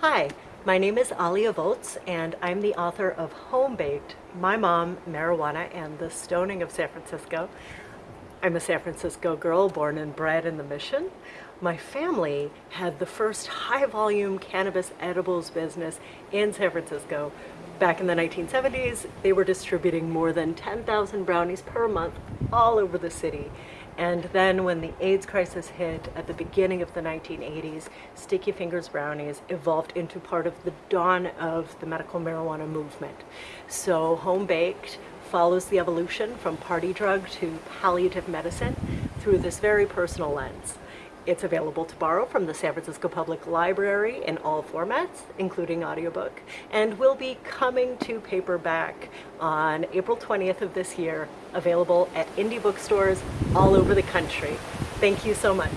Hi, my name is Alia Volz and I'm the author of Home Baked, My Mom, Marijuana, and the Stoning of San Francisco. I'm a San Francisco girl born and bred in the Mission. My family had the first high volume cannabis edibles business in San Francisco. Back in the 1970s, they were distributing more than 10,000 brownies per month all over the city. And then when the AIDS crisis hit at the beginning of the 1980s, Sticky Fingers Brownies evolved into part of the dawn of the medical marijuana movement. So home baked follows the evolution from party drug to palliative medicine through this very personal lens. It's available to borrow from the San Francisco Public Library in all formats, including audiobook, and will be coming to paperback on April 20th of this year, available at indie bookstores all over the country. Thank you so much.